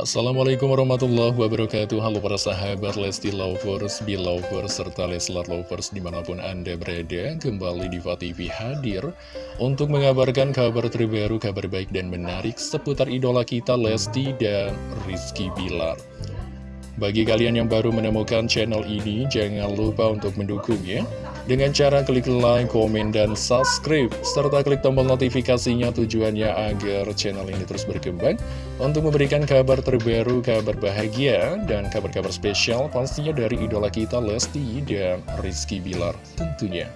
Assalamualaikum warahmatullahi wabarakatuh. Halo para sahabat Lesti Lovers, Belovers, serta Leslar Lovers di mana pun Anda berada Kembali di TV hadir Untuk mengabarkan kabar terbaru, kabar baik dan menarik Seputar idola kita Lesti dan Rizky Bilar. Bagi kalian yang baru menemukan channel ini, jangan lupa untuk mendukungnya dengan cara klik like, komen, dan subscribe, serta klik tombol notifikasinya tujuannya agar channel ini terus berkembang untuk memberikan kabar terbaru, kabar bahagia, dan kabar-kabar spesial pastinya dari idola kita Lesti dan Rizky Bilar tentunya.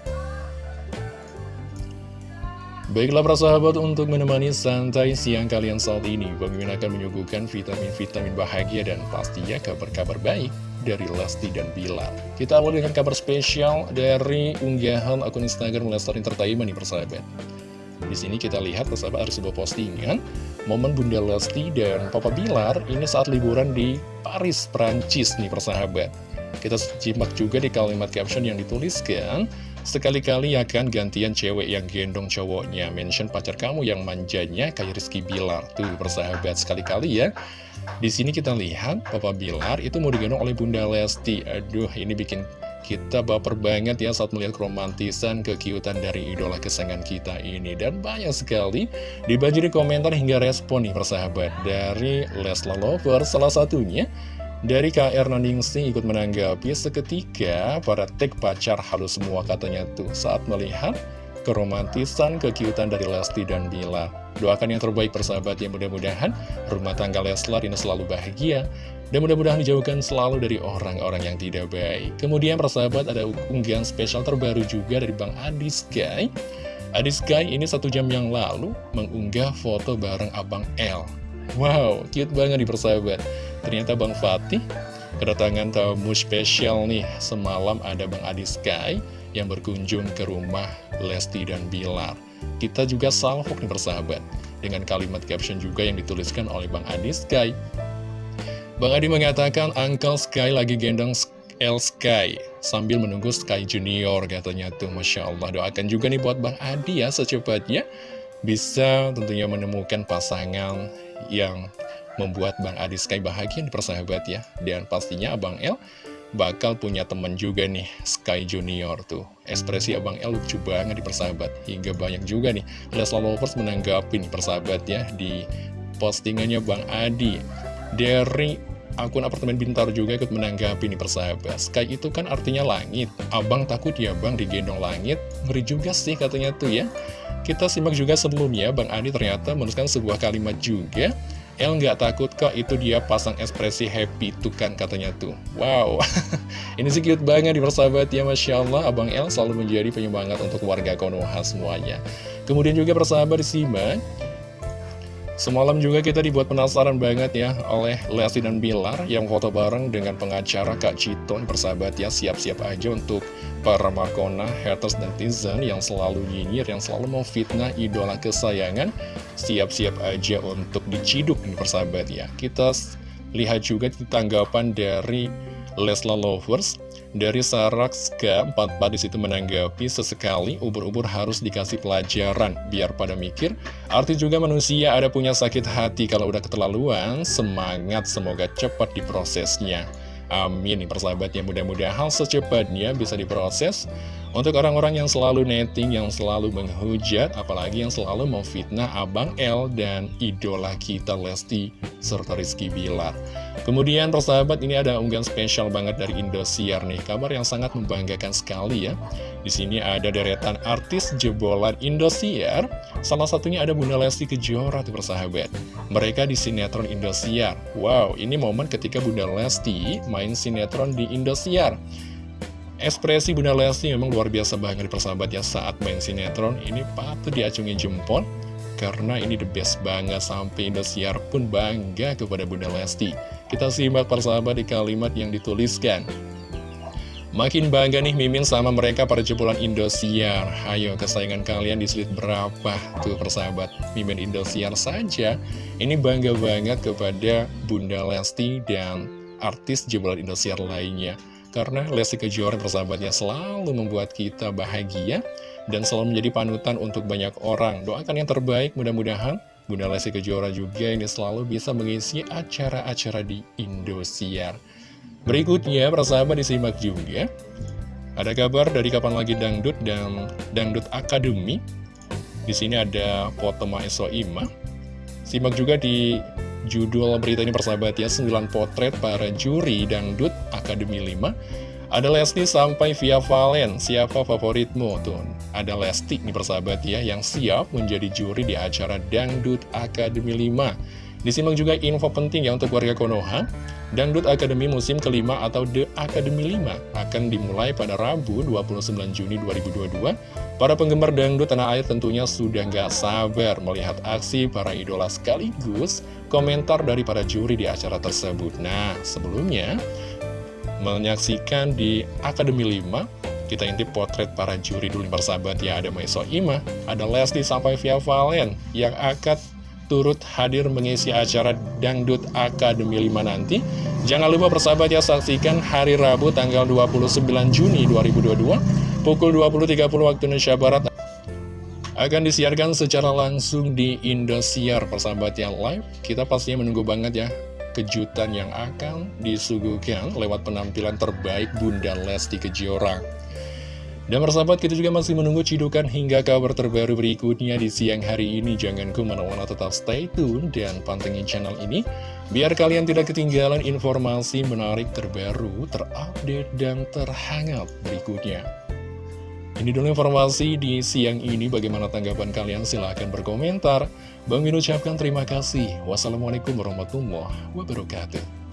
Baiklah para sahabat untuk menemani santai siang kalian saat ini Bang akan menyuguhkan vitamin-vitamin bahagia dan pastinya kabar-kabar baik dari Lesti dan Bilar Kita awal dengan kabar spesial dari unggahan akun Instagram Lestar Entertainment nih persahabat. Di sini kita lihat persahabat ada sebuah postingan. Momen Bunda Lesti dan Papa Bilar ini saat liburan di Paris, Prancis nih persahabat. Kita simak juga di kalimat caption yang dituliskan Sekali-kali ya kan gantian cewek yang gendong cowoknya. Mention pacar kamu yang manjanya kayak Rizky Bilar. Tuh persahabat sekali-kali ya. Di sini kita lihat Papa Bilar itu mau digendong oleh Bunda Lesti. Aduh ini bikin kita baper banget ya saat melihat romantisan kekiutan dari idola kesayangan kita ini. Dan banyak sekali dibanjiri komentar hingga respon nih persahabat Dari Lesla Lover salah satunya dari KR Naningsi ikut menanggapi seketika para tek pacar halus semua katanya tuh saat melihat keromantisan kekiutan dari Lesti dan Bila. Doakan yang terbaik persahabat yang mudah-mudahan rumah tangga Leslar ini selalu bahagia dan mudah-mudahan dijauhkan selalu dari orang-orang yang tidak baik. Kemudian persahabat ada unggahan spesial terbaru juga dari Bang Adi Sky. Adi Sky ini satu jam yang lalu mengunggah foto bareng Abang L. Wow, cute banget di persahabat. Ternyata Bang Fatih kedatangan tamu spesial nih. Semalam ada Bang Adi Sky yang berkunjung ke rumah Lesti dan Bilar. Kita juga salvok nih persahabat Dengan kalimat caption juga yang dituliskan oleh Bang Adi Sky. Bang Adi mengatakan Uncle Sky lagi gendong L Sky Sambil menunggu Sky Junior katanya tuh. Masya Allah Doakan juga nih buat Bang Adi ya secepatnya Bisa tentunya menemukan pasangan yang membuat Bang Adi Sky bahagia nih persahabat ya. Dan pastinya Abang L bakal punya temen juga nih Sky Junior tuh. Ekspresi Abang L lucu banget di persahabat. Hingga banyak juga nih Leslar Lovers menanggapi nih persahabat ya di postingannya Bang Adi. Dari akun apartemen Bintar juga ikut menanggapi nih persahabat. Sky itu kan artinya langit. Abang takut ya bang digendong langit? Ngeri juga sih katanya tuh ya. Kita simak juga sebelumnya Bang Adi ternyata menuliskan sebuah kalimat juga El nggak takut kok itu dia pasang ekspresi happy tuh kan katanya tuh. Wow. Ini sih cute banget di persahabat ya Masya Allah. Abang El selalu menjadi penyemangat untuk warga Konoha semuanya. Kemudian juga persahabat disimak Semalam juga kita dibuat penasaran banget ya oleh Lesti dan Bilar yang foto bareng dengan pengacara Kak Citon. Persahabat ya siap-siap aja untuk para Markona, haters, netizen yang selalu nyinyir, yang selalu memfitnah idola kesayangan. Siap-siap aja untuk diciduk nih persahabat ya. Kita lihat juga tanggapan dari Lesla Lovers dari Sarakska 44 di situ menanggapi sesekali ubur-ubur harus dikasih pelajaran biar pada mikir. Arti juga manusia ada punya sakit hati kalau udah keterlaluan, semangat semoga cepat diprosesnya. Amin persahabatnya mudah-mudahan secepatnya bisa diproses untuk orang-orang yang selalu netting, yang selalu menghujat, apalagi yang selalu memfitnah Abang L dan idola kita Lesti serta Rizky Bilar. Kemudian persahabat ini ada unggahan spesial banget dari Indosiar nih, kabar yang sangat membanggakan sekali ya. Di sini ada deretan artis jebolan Indosiar, salah satunya ada Bunda Lesti Kejora tuh persahabat. Mereka di sinetron Indosiar. Wow, ini momen ketika Bunda Lesti main sinetron di Indosiar. Ekspresi Bunda Lesti memang luar biasa banget persahabat ya saat main sinetron ini patut diacungi jempol karena ini the best banget sampai Indosiar pun bangga kepada Bunda Lesti. Kita simak persahabat di kalimat yang dituliskan. Makin bangga nih Mimin sama mereka para jebolan Indosiar. Ayo kesayangan kalian di slide berapa tuh persahabat? Mimin Indosiar saja. Ini bangga banget kepada Bunda Lesti dan artis jebolan Indosiar lainnya. Karena Lesti Kejora persahabatnya selalu membuat kita bahagia dan selalu menjadi panutan untuk banyak orang. Doakan yang terbaik, mudah-mudahan Bunda Lesti Kejora juga ini selalu bisa mengisi acara-acara di Indosiar. Berikutnya, persahabat disimak juga. Ada kabar dari kapan lagi Dangdut dan Dangdut Akademi. Di sini ada foto Maeso Ima. Simak juga di judul berita ini persahabat ya, 9 potret para juri Dangdut Akademi 5. Ada Lesti sampai via Valen, siapa favoritmu? Tuh, ada Lesti nih persahabat ya, yang siap menjadi juri di acara Dangdut Akademi 5. Disimak juga info penting ya untuk warga Konoha. Dangdut Akademi musim kelima atau The Academy 5 akan dimulai pada Rabu 29 Juni 2022. Para penggemar dangdut tanah air tentunya sudah nggak sabar melihat aksi para idola sekaligus komentar dari para juri di acara tersebut. Nah, sebelumnya menyaksikan di Akademi 5 kita intip potret para juri dulu persahabat ya ada Maiso Ima, ada Lesti sampai via Valen yang akan turut hadir mengisi acara Dangdut Akademi 5 nanti. Jangan lupa persahabat ya saksikan hari Rabu tanggal 29 Juni 2022 pukul 20.30 waktu Indonesia Barat akan disiarkan secara langsung di Indosiar persahabat yang live. Kita pastinya menunggu banget ya kejutan yang akan disuguhkan lewat penampilan terbaik Bunda Lesti Kejora. Dan persahabat kita juga masih menunggu cidukan hingga kabar terbaru berikutnya di siang hari ini. Jangan ke mana-mana tetap stay tune dan pantengin channel ini. Biar kalian tidak ketinggalan informasi menarik terbaru, terupdate, dan terhangat berikutnya. Ini dulu informasi di siang ini. Bagaimana tanggapan kalian? Silahkan berkomentar. Bang Min ucapkan terima kasih. Wassalamualaikum warahmatullahi wabarakatuh.